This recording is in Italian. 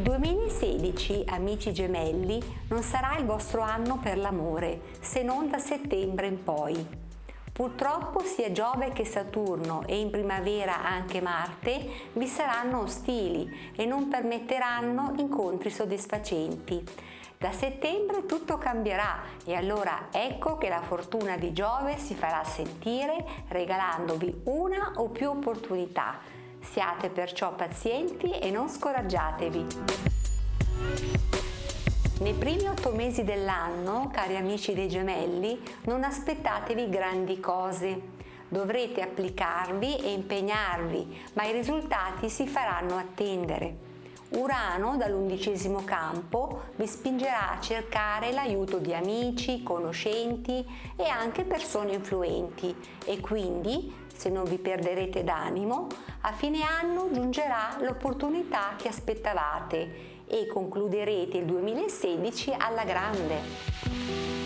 2016, amici gemelli, non sarà il vostro anno per l'amore, se non da settembre in poi. Purtroppo sia Giove che Saturno e in primavera anche Marte vi saranno ostili e non permetteranno incontri soddisfacenti. Da settembre tutto cambierà e allora ecco che la fortuna di Giove si farà sentire regalandovi una o più opportunità Siate perciò pazienti e non scoraggiatevi. Nei primi otto mesi dell'anno, cari amici dei gemelli, non aspettatevi grandi cose. Dovrete applicarvi e impegnarvi, ma i risultati si faranno attendere. Urano dall'undicesimo campo vi spingerà a cercare l'aiuto di amici, conoscenti e anche persone influenti e quindi, se non vi perderete d'animo, a fine anno giungerà l'opportunità che aspettavate e concluderete il 2016 alla grande.